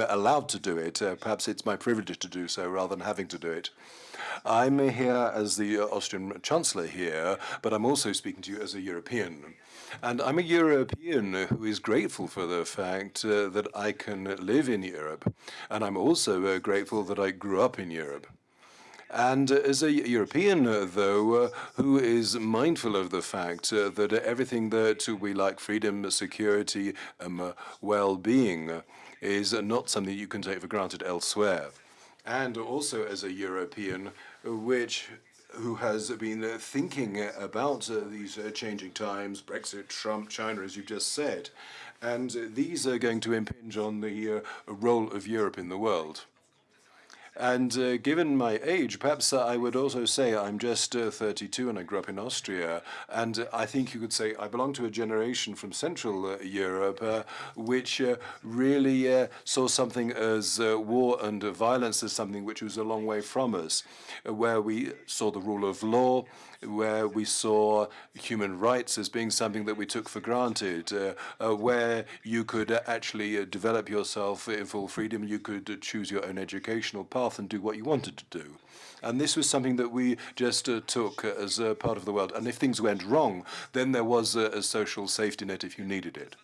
allowed to do it. Uh, perhaps it's my privilege to do so rather than having to do it. I'm here as the Austrian Chancellor here, but I'm also speaking to you as a European. And I'm a European who is grateful for the fact uh, that I can live in Europe. And I'm also uh, grateful that I grew up in Europe. And as a European, uh, though, uh, who is mindful of the fact uh, that everything that we like, freedom, security, um, well-being, is not something you can take for granted elsewhere. And also as a European, which who has been thinking about these changing times, Brexit, Trump, China, as you've just said. And these are going to impinge on the role of Europe in the world. And uh, given my age, perhaps uh, I would also say I'm just uh, 32 and I grew up in Austria. And uh, I think you could say I belong to a generation from Central uh, Europe uh, which really saw something as war and violence as something which was a long way from us, where we saw the rule of law, where we saw human rights as being something that we took for granted, uh, uh, where you could actually uh, develop yourself in full freedom, you could choose your own educational path and do what you wanted to do. And this was something that we just uh, took as a part of the world. And if things went wrong, then there was a, a social safety net if you needed it.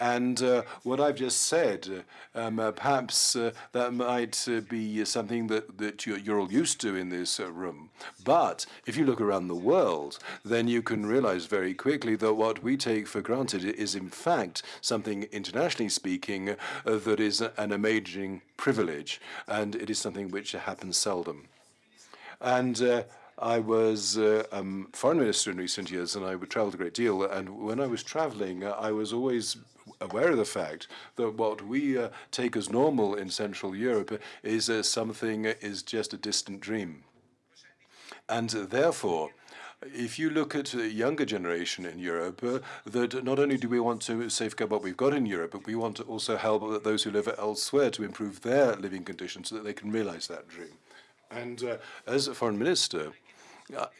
And uh, what I've just said, um, uh, perhaps uh, that might uh, be something that, that you're, you're, all used to in this uh, room. But if you look around the world, then you can realize very quickly that what we take for granted is in fact something internationally speaking uh, that is an amazing privilege. And it is something which happens seldom. And I was uh, um, foreign minister in recent years, and I would travel a great deal. And when I was traveling, uh, I was always aware of the fact that what we uh, take as normal in Central Europe is uh, something is just a distant dream. And therefore, if you look at the younger generation in Europe, uh, that not only do we want to safeguard what we've got in Europe, but we want to also help those who live elsewhere to improve their living conditions so that they can realize that dream. And uh, as a foreign minister,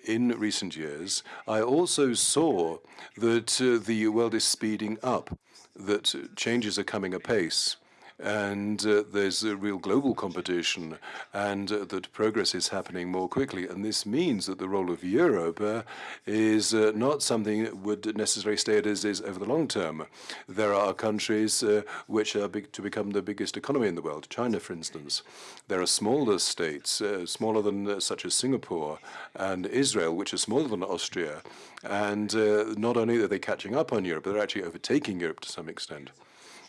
in recent years, I also saw that uh, the world is speeding up, that changes are coming apace and uh, there's a real global competition and uh, that progress is happening more quickly. And this means that the role of Europe uh, is uh, not something that would necessarily stay as is over the long term. There are countries uh, which are big to become the biggest economy in the world, China, for instance. There are smaller states, uh, smaller than such as Singapore and Israel, which are smaller than Austria. And not only are they catching up on Europe, but they're actually overtaking Europe to some extent.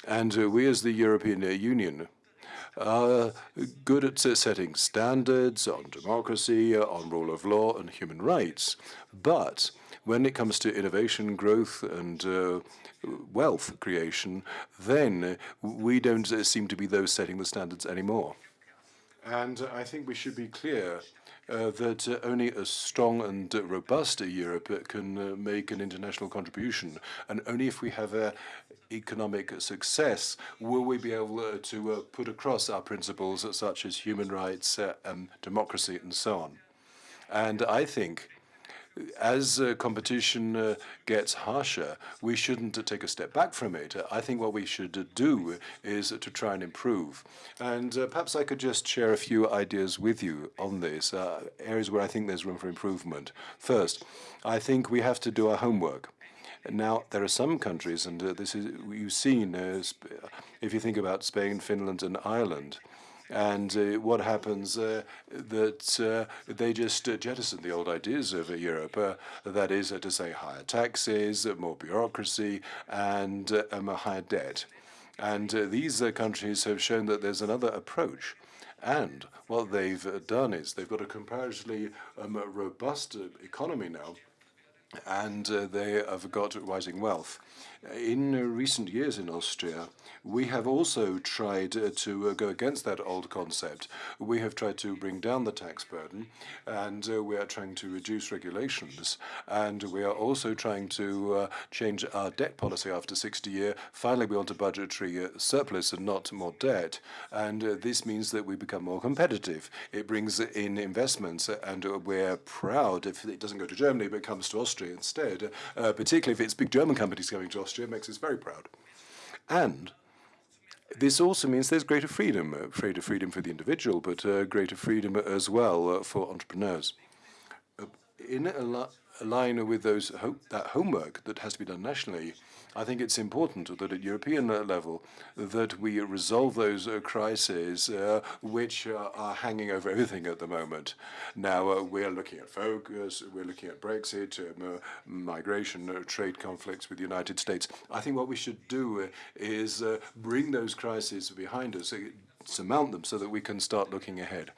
And uh, we as the European uh, Union are good at setting standards on democracy, uh, on rule of law and human rights. But when it comes to innovation, growth and uh, wealth creation, then we don't seem to be those setting the standards anymore. And I think we should be clear uh, that uh, only a strong and robust Europe can uh, make an international contribution. And only if we have a economic success will we be able uh, to uh, put across our principles such as human rights, uh, and democracy, and so on. And I think as uh, competition uh, gets harsher, we shouldn't uh, take a step back from it. I think what we should do is to try and improve. And perhaps I could just share a few ideas with you on this, areas where I think there's room for improvement. First, I think we have to do our homework. Now, there are some countries, and uh, this is you've seen, uh, if you think about Spain, Finland, and Ireland, and uh, what happens uh, that uh, they just uh, jettison the old ideas of Europe, that is to say higher taxes, more bureaucracy, and um, a higher debt. And these countries have shown that there's another approach. And what they've done is they've got a comparatively um, robust economy now, and uh, they have got rising wealth. In recent years in Austria, we have also tried uh, to uh, go against that old concept. We have tried to bring down the tax burden, and uh, we are trying to reduce regulations, and we are also trying to change our debt policy after 60 years. Finally, we want a budgetary surplus and not more debt, and this means that we become more competitive. It brings in investments, and we're proud if it doesn't go to Germany, but comes to Austria instead, particularly if it's big German companies coming to Austria Austria makes us very proud. And this also means there's greater freedom, uh, greater freedom for the individual, but uh, greater freedom as well uh, for entrepreneurs. Uh, in a, line with those ho that homework that has to be done nationally, I think it's important that at European level that we resolve those uh, crises uh, which uh, are hanging over everything at the moment. Now uh, we're looking at focus, we're looking at Brexit, um, uh, migration, uh, trade conflicts with the United States. I think what we should do is bring those crises behind us, surmount them so that we can start looking ahead.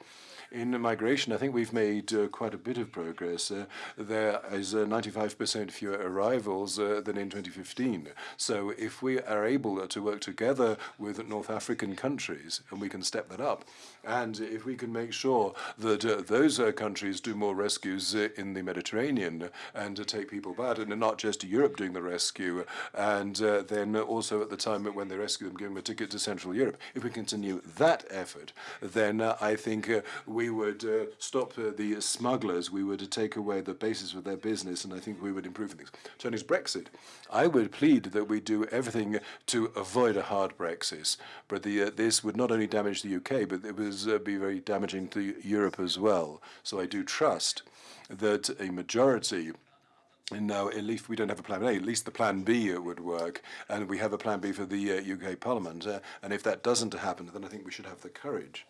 In migration, I think we've made uh, quite a bit of progress. Uh, there is 95% uh, fewer arrivals uh, than in 2015. So if we are able to work together with North African countries, and we can step that up, and if we can make sure that uh, those uh, countries do more rescues in the Mediterranean and take people back, and not just Europe doing the rescue, and then also at the time when they rescue them, give them a ticket to Central Europe. If we continue that effort, then I think we would uh, stop uh, the smugglers, we would take away the basis of their business, and I think we would improve things. Turning to Brexit, I would plead that we do everything to avoid a hard Brexit, but the, uh, this would not only damage the UK, but it would uh, be very damaging to Europe as well. So I do trust that a majority and now, at least we don't have a plan A. At least the plan B would work, and we have a plan B for the uh, UK Parliament. Uh, and if that doesn't happen, then I think we should have the courage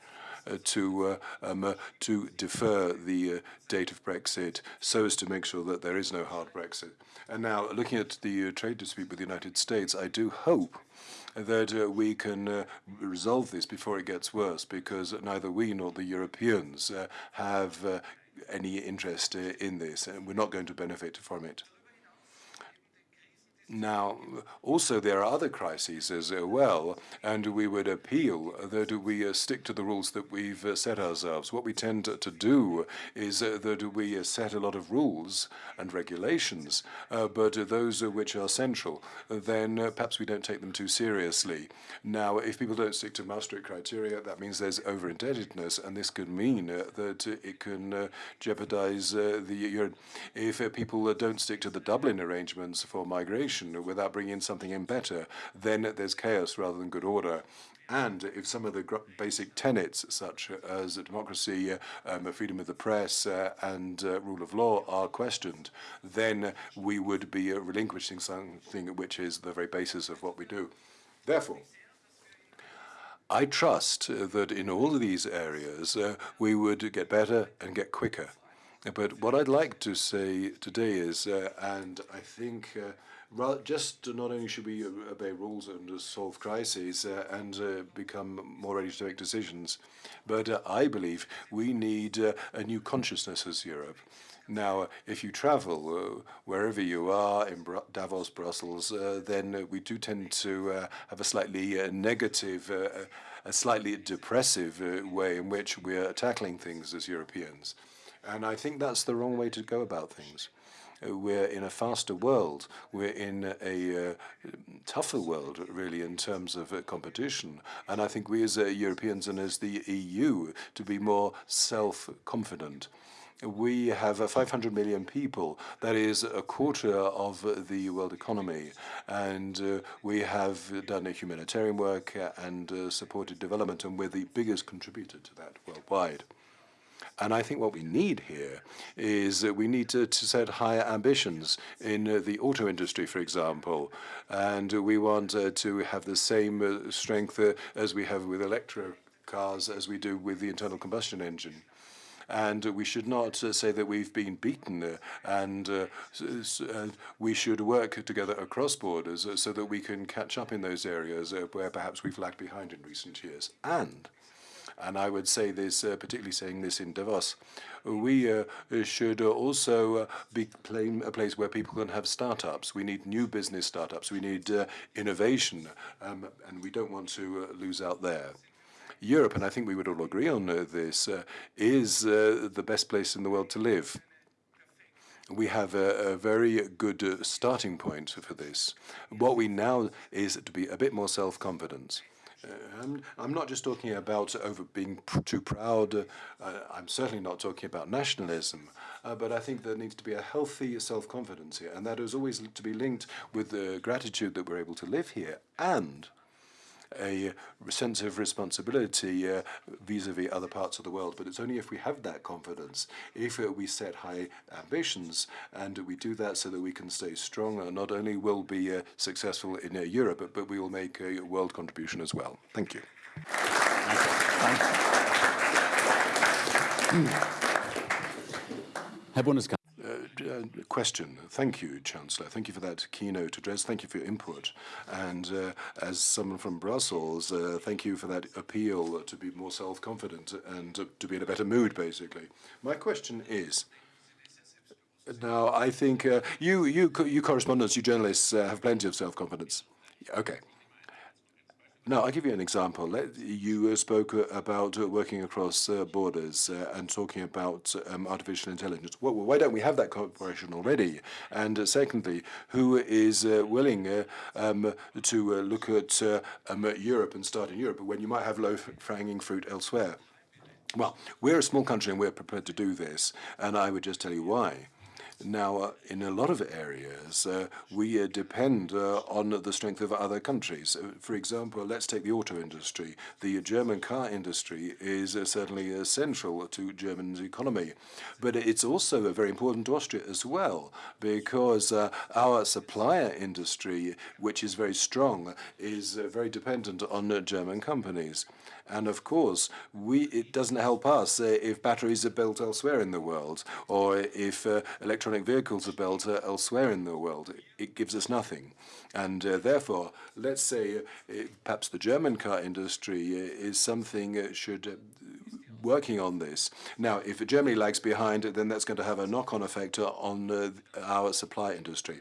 uh, to uh, um, uh, to defer the date of Brexit so as to make sure that there is no hard Brexit. And now, looking at the trade dispute with the United States, I do hope that uh, we can uh, resolve this before it gets worse, because neither we nor the Europeans uh, have any interest in this, and we're not going to benefit from it. Now, also there are other crises as well, and we would appeal that we uh, stick to the rules that we've uh, set ourselves. What we tend to do is uh, that we uh, set a lot of rules and regulations, uh, but those which are central, then uh, perhaps we don't take them too seriously. Now, if people don't stick to Maastricht criteria, that means there's over-indebtedness, and this could mean that it can jeopardize the... If people don't stick to the Dublin arrangements for migration, solution without bringing something in better, then there's chaos rather than good order. And if some of the basic tenets, such as democracy, um, freedom of the press, uh, and uh, rule of law, are questioned, then we would be uh, relinquishing something which is the very basis of what we do. Therefore, I trust that in all of these areas uh, we would get better and get quicker. But what I'd like to say today is, uh, and I think uh, just not only should we obey rules and solve crises uh, and uh, become more ready to make decisions, but uh, I believe we need uh, a new consciousness as Europe. Now, if you travel wherever you are, in Davos, Brussels, then we do tend to have a slightly negative, a slightly depressive way in which we're tackling things as Europeans. And I think that's the wrong way to go about things. We're in a faster world. We're in a uh, tougher world, really, in terms of uh, competition. And I think we as uh, Europeans and as the EU to be more self-confident we have uh, 500 million people. That is a quarter of the world economy. And uh, we have done humanitarian work and uh, supported development, and we're the biggest contributor to that worldwide. And I think what we need here is that we need to, to set higher ambitions in uh, the auto industry, for example. And we want uh, to have the same uh, strength uh, as we have with electric cars as we do with the internal combustion engine and we should not uh, say that we've been beaten uh, and uh, we should work together across borders so that we can catch up in those areas where perhaps we've lagged behind in recent years. And and I would say this, uh, particularly saying this in Davos, we uh, should also uh, be a place where people can have startups. We need new business startups. We need innovation, um, and we don't want to lose out there. Europe, and I think we would all agree on this, is the best place in the world to live we have a, a very good uh, starting point for this. What we now is to be a bit more self-confident. I'm, I'm not just talking about over being pr too proud. Uh, I'm certainly not talking about nationalism. Uh, but I think there needs to be a healthy self-confidence here, and that is always to be linked with the gratitude that we're able to live here and a sense of responsibility vis-à-vis -vis other parts of the world. But it's only if we have that confidence, if uh, we set high ambitions, and we do that so that we can stay strong, uh, not only will be uh, successful in Europe, but, but we will make a world contribution as well. Thank you. Thank you. Herr Bundeskanzler. Uh, question. Thank you, Chancellor. Thank you for that keynote address. Thank you for your input. And uh, as someone from Brussels, uh, thank you for that appeal to be more self-confident and to be in a better mood, basically. My question is, now I think uh, you, you, you correspondents, you journalists uh, have plenty of self-confidence. Okay. Now, I'll give you an example. You uh, spoke uh, about uh, working across borders and talking about um, artificial intelligence. Well, why don't we have that cooperation already? And secondly, who is willing um, to look at um, Europe and start in Europe when you might have low-hanging fruit elsewhere? Well, we're a small country and we're prepared to do this, and I would just tell you why. Now, uh, in a lot of areas, uh, we uh, depend uh, on the strength of other countries. Uh, for example, let's take the auto industry. The German car industry is uh, certainly essential to Germany's economy, but it's also very important to Austria as well, because our supplier industry, which is very strong, is very dependent on German companies. And of course, we, it doesn't help us uh, if batteries are built elsewhere in the world or if uh, electronic vehicles are built uh, elsewhere in the world. It gives us nothing. And uh, therefore, let's say uh, perhaps the German car industry uh, is something should working on this. Now, if Germany lags behind, then that's going to have a knock-on effect on our supply industry.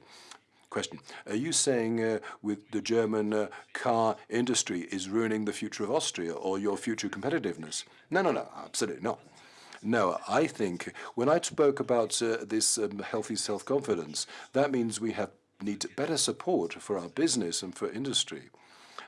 Question. Are you saying uh, with the German uh, car industry is ruining the future of Austria or your future competitiveness? No, no, no, absolutely not. No, I think when I spoke about uh, this um, healthy self-confidence, that means we have need better support for our business and for industry.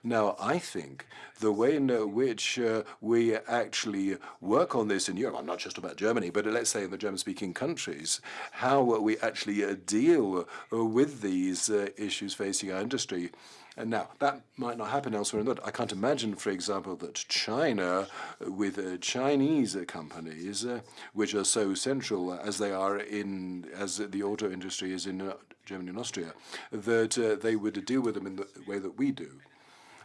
Now, I think the way in which uh, we actually work on this in Europe, I'm not just about Germany, but let's say in the German-speaking countries, how we actually uh, deal uh, with these uh, issues facing our industry. And now, that might not happen elsewhere in the world. I can't imagine, for example, that China, with uh, Chinese companies, uh, which are so central as they are in, as the auto industry is in uh, Germany and Austria, that uh, they would deal with them in the way that we do.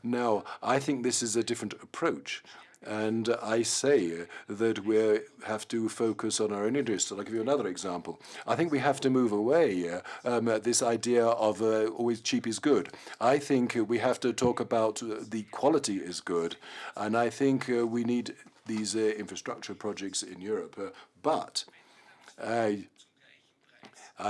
Now, I think this is a different approach. And I say that we have to focus on our own interests. I'll give you another example. I think we have to move away um, this idea of uh, always cheap is good. I think we have to talk about uh, the quality is good. And I think uh, we need these uh, infrastructure projects in Europe. Uh, but uh,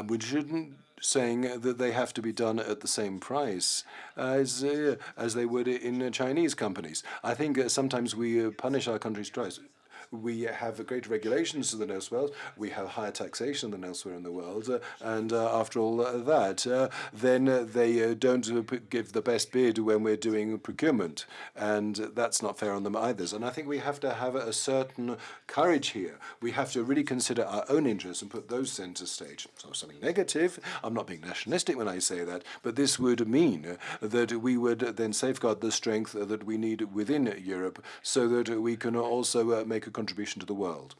we shouldn't saying that they have to be done at the same price as uh, as they would in Chinese companies. I think uh, sometimes we uh, punish our country's twice we have greater regulations than elsewhere. We have higher taxation than elsewhere in the world. And uh, after all uh, that, uh, then they don't give the best bid when we're doing procurement. And that's not fair on them either. And I think we have to have a certain courage here. We have to really consider our own interests and put those center stage. So something negative, I'm not being nationalistic when I say that, but this would mean that we would then safeguard the strength that we need within Europe so that we can also make a contribution to the world.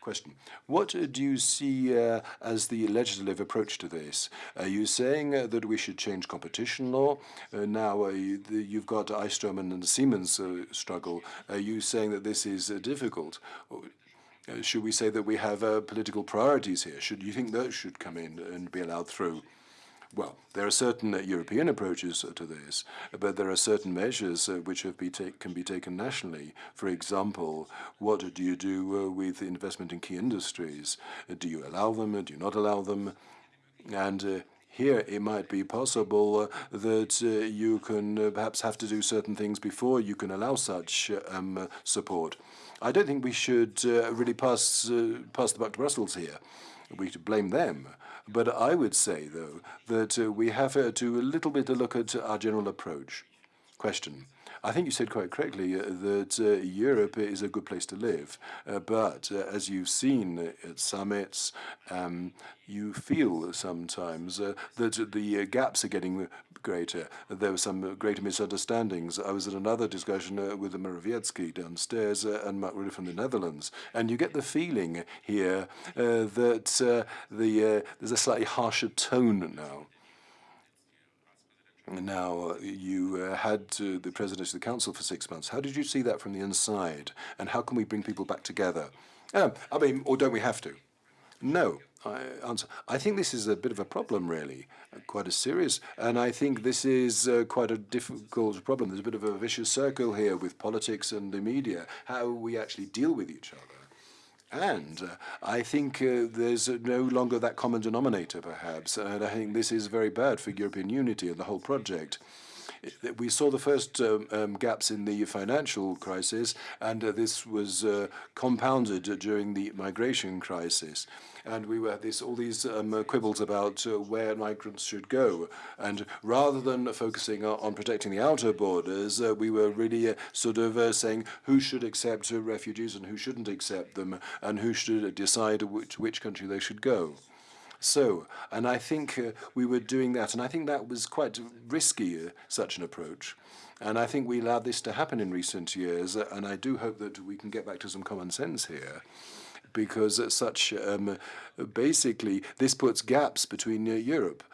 Question. What do you see uh, as the legislative approach to this? Are you saying uh, that we should change competition law? Uh, now uh, you, have got Alstom and Siemens uh, struggle. Are you saying that this is uh, difficult? should we say that we have political priorities here? Should you think those should come in and be allowed through? Well, there are certain uh, European approaches to this, but there are certain measures uh, which be can be taken nationally. For example, what do you do uh, with investment in key industries? do you allow them? Do you not allow them? And here it might be possible that uh, you can uh, perhaps have to do certain things before you can allow such um, support. I don't think we should uh, really pass pass the buck to Brussels here. We should blame them. But I would say, though, that uh, we have uh, to a little bit to look at our general approach. Question. I think you said quite correctly uh, that uh, Europe is a good place to live. Uh, but uh, as you've seen at summits, um, you feel sometimes uh, that the gaps are getting greater. There were some greater misunderstandings. I was at another discussion with Morawiecki downstairs and Mark Rutte from the Netherlands, and you get the feeling here that the there's a slightly harsher tone now. Now, you uh, had uh, the presidency of the council for six months. How did you see that from the inside? And how can we bring people back together? Um, I mean, or don't we have to? No. I answer. I think this is a bit of a problem, really, uh, quite a serious, and I think this is uh, quite a difficult problem. There's a bit of a vicious circle here with politics and the media, how we actually deal with each other. And uh, I think uh, there's no longer that common denominator, perhaps, and I think this is very bad for European unity and the whole project. We saw the first um, um, gaps in the financial crisis, and uh, this was uh, compounded during the migration crisis and we were this all these um, quibbles about uh, where migrants should go. And rather than focusing on protecting the outer borders, uh, we were really uh, sort of uh, saying who should accept refugees and who shouldn't accept them, and who should decide which which country they should go. So, and I think uh, we were doing that, and I think that was quite risky, uh, such an approach. And I think we allowed this to happen in recent years, and I do hope that we can get back to some common sense here because such um, basically this puts gaps between uh, Europe.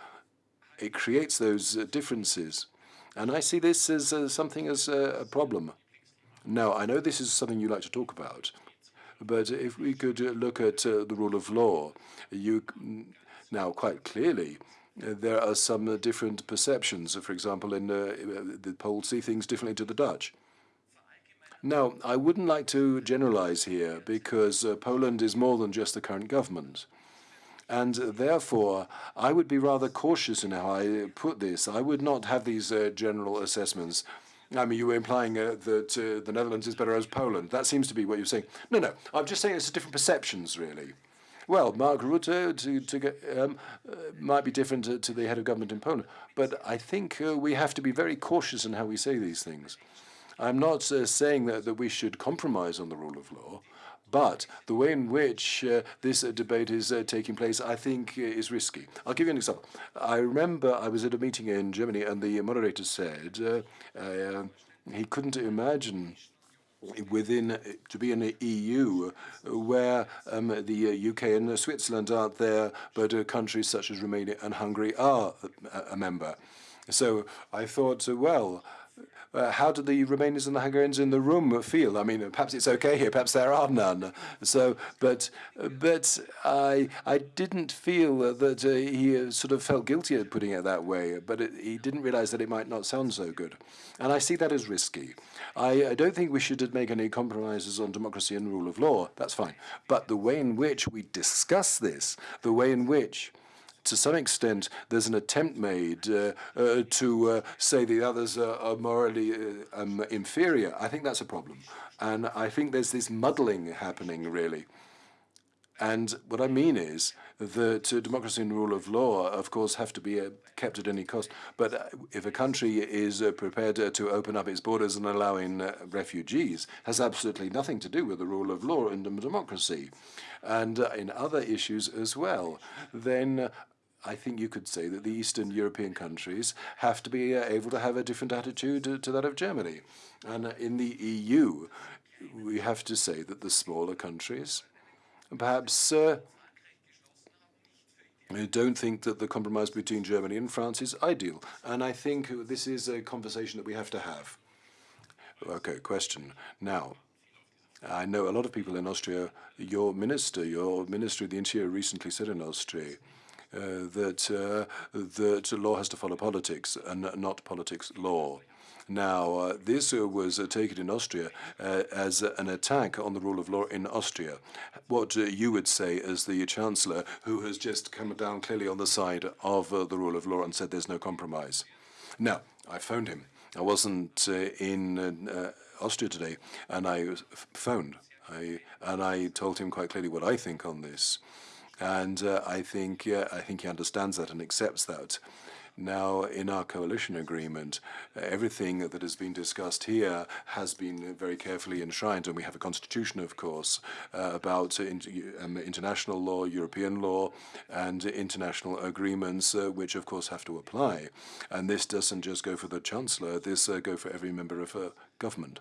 It creates those uh, differences. And I see this as uh, something as a problem. Now, I know this is something you like to talk about, but if we could look at the rule of law, you now quite clearly there are some different perceptions. For example, in uh, the Poles see things differently to the Dutch. Now, I wouldn't like to generalize here because uh, Poland is more than just the current government. And therefore, I would be rather cautious in how I put this. I would not have these uh, general assessments. I mean, you were implying uh, that uh, the Netherlands is better as Poland. That seems to be what you're saying. No, no, I'm just saying it's different perceptions, really. Well, Mark Rutte to, to get, um, uh, might be different to, to, the head of government in Poland, but I think uh, we have to be very cautious in how we say these things. I'm not uh, saying that, that we should compromise on the rule of law, but the way in which uh, this uh, debate is uh, taking place, I think, uh, is risky. I'll give you an example. I remember I was at a meeting in Germany, and the moderator said uh, uh, he couldn't imagine within to be in the EU where um, the UK and Switzerland aren't there, but countries such as Romania and Hungary are a, a member. So I thought, well, uh, how do the Romanians and the Hungarians in the room feel? I mean, perhaps it's okay here, perhaps there are none. So, but but I I didn't feel that uh, he uh, sort of felt guilty at putting it that way, but it, he didn't realize that it might not sound so good, and I see that as risky. I, I don't think we should make any compromises on democracy and rule of law. That's fine, but the way in which we discuss this, the way in which to some extent, there's an attempt made uh, uh, to uh, say the others are, morally um, inferior. I think that's a problem. And I think there's this muddling happening, really. And what I mean is that uh, democracy and rule of law, of course, have to be uh, kept at any cost. But uh, if a country is prepared to open up its borders and allow in uh, refugees, has absolutely nothing to do with the rule of law and democracy. And in other issues as well, then I think you could say that the Eastern European countries have to be uh, able to have a different attitude to, that of Germany. And uh, in the EU, we have to say that the smaller countries perhaps uh, don't think that the compromise between Germany and France is ideal. And I think this is a conversation that we have to have. Okay, question. Now, I know a lot of people in Austria. Your minister, your Minister of the Interior recently said in Austria that uh, that law has to follow politics and not politics law. Now, uh, this uh, was uh, taken in Austria uh, as an attack on the rule of law in Austria. What you would say as the Chancellor, who has just come down clearly on the side of the rule of law and said there's no compromise. Now, I phoned him. I wasn't in Austria today, and I phoned. I, and I told him quite clearly what I think on this and uh, I think I think he understands that and accepts that. Now, in our coalition agreement, uh, everything that has been discussed here has been very carefully enshrined, and we have a constitution, of course, uh, about in, um, international law, European law, and international agreements, uh, which, of course, have to apply. And this doesn't just go for the chancellor; this uh, go for every member of government.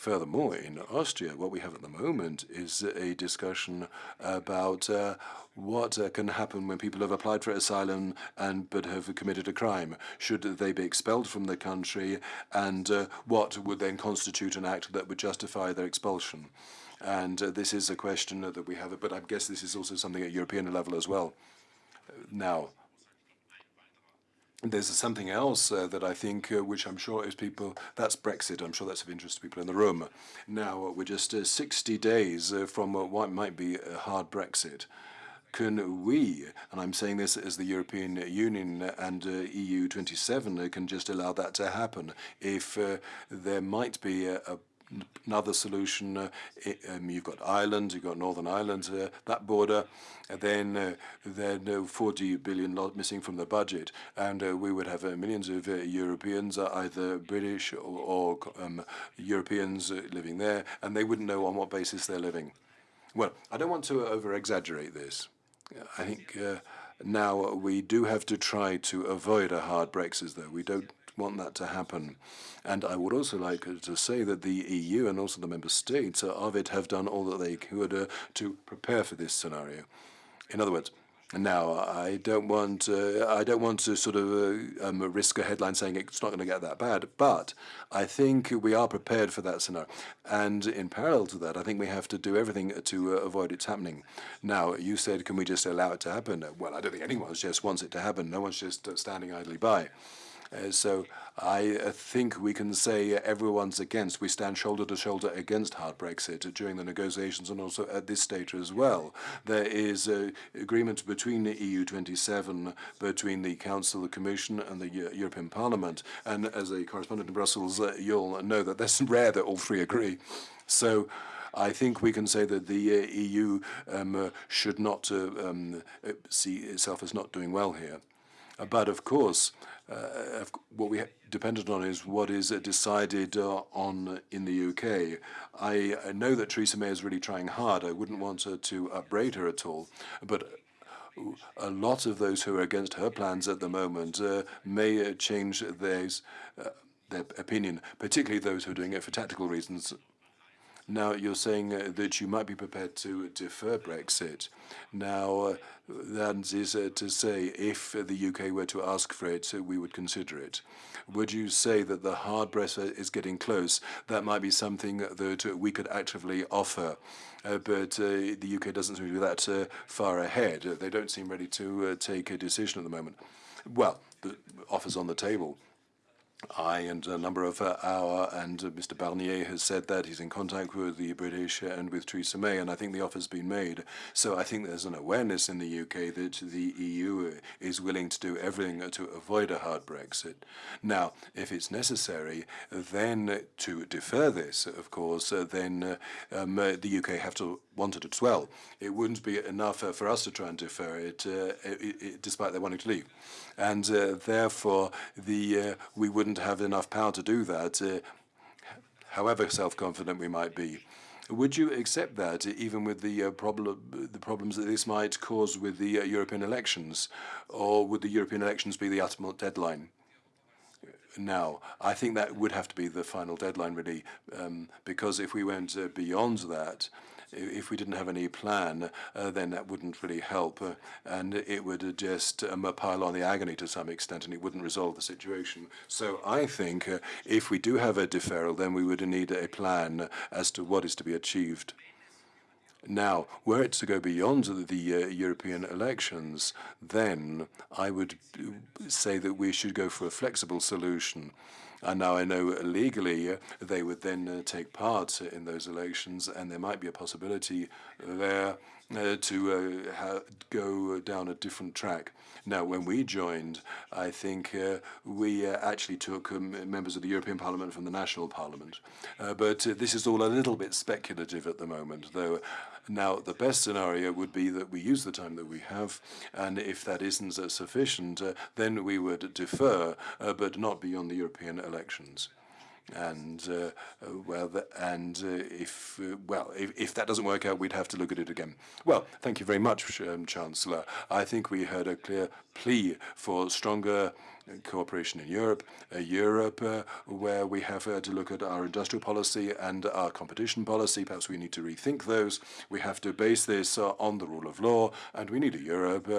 Furthermore, in Austria, what we have at the moment is a discussion about uh, what uh, can happen when people have applied for asylum and but have committed a crime. Should they be expelled from the country, and uh, what would then constitute an act that would justify their expulsion? And uh, this is a question that we have, but I guess this is also something at European level as well. Now, there's something else uh, that I think, uh, which I'm sure is people, that's Brexit. I'm sure that's of interest to people in the room. Now, uh, we're just uh, 60 days uh, from uh, what might be a hard Brexit. Can we, and I'm saying this as the European Union and EU 27, can just allow that to happen if there might be a, a another solution. Uh, um, you've got Ireland, you've got Northern Ireland, uh, that border. And then uh, then uh, 40 billion missing from the budget, and uh, we would have uh, millions of Europeans, either British or, or um, Europeans living there, and they wouldn't know on what basis they're living. Well, I don't want to over-exaggerate this. I think now we do have to try to avoid a hard Brexit, though. We don't want that to happen. And I would also like to say that the EU and also the member states of it have done all that they could uh, to prepare for this scenario. In other words, now, I don't want uh, I don't want to sort of uh, um, risk a headline saying it's not going to get that bad, but I think we are prepared for that scenario. And in parallel to that, I think we have to do everything to uh, avoid it happening. Now, you said, can we just allow it to happen? Well, I don't think anyone just wants it to happen. No one's just uh, standing idly by. Uh, so I uh, think we can say everyone's against. We stand shoulder to shoulder against hard Brexit during the negotiations and also at this stage as well. There is uh, agreement between the EU27, between the Council, the Commission and the European Parliament. And as a correspondent in Brussels, you'll know that that's rare that all three agree. So I think we can say that the uh, EU um, uh, should not uh, um, see itself as not doing well here. But of course, uh, what we depended on is what is decided uh, on in the UK. I, I, know that Theresa May is really trying hard. I wouldn't want her to upbraid her at all, but a lot of those who are against her plans at the moment uh, may uh, change theirs, uh, their opinion, particularly those who are doing it for tactical reasons. Now, you're saying uh, that you might be prepared to defer Brexit. Now, uh, that is uh, to say, if the UK were to ask for it, we would consider it. Would you say that the hard Brexit is getting close? That might be something that we could actively offer. Uh, but uh, the UK doesn't seem to be that uh, far ahead. they don't seem ready to take a decision at the moment. Well, the offer's on the table. I and a number of uh, our and uh, Mr. Barnier has said that he's in contact with the British and with Theresa May, and I think the offer's been made. So I think there's an awareness in the UK that the EU is willing to do everything to avoid a hard Brexit. Now, if it's necessary, then to defer this, of course, uh, then uh, um, uh, the UK have to want it as well. It wouldn't be enough uh, for us to try and defer it, it, it despite their wanting to leave and uh, therefore the uh, we wouldn't have enough power to do that, uh, however self-confident we might be. Would you accept that, even with the uh, the problems that this might cause with the uh, European elections, or would the European elections be the ultimate deadline? Now, I think that would have to be the final deadline, really, um, because if we went uh, beyond that, if we didn't have any plan, uh, then that wouldn't really help, uh, and it would just um, pile on the agony to some extent, and it wouldn't resolve the situation. So I think uh, if we do have a deferral, then we would need a plan as to what is to be achieved. Now, were it to go beyond the uh, European elections, then I would uh, say that we should go for a flexible solution. And now I know legally uh, they would then uh, take part in those elections, and there might be a possibility there uh, to uh, go down a different track. Now, when we joined, I think uh, we uh, actually took um, members of the European Parliament from the national parliament. Uh, but uh, this is all a little bit speculative at the moment, though. Now, the best scenario would be that we use the time that we have, and if that isn't sufficient, then we would defer, but not beyond the European elections and uh, uh, the, and uh, if uh, well, if, if that doesn't work out, we'd have to look at it again. Well, thank you very much, um, Chancellor. I think we heard a clear plea for stronger cooperation in Europe, a Europe uh, where we have uh, to look at our industrial policy and our competition policy. Perhaps we need to rethink those. We have to base this uh, on the rule of law, and we need a Europe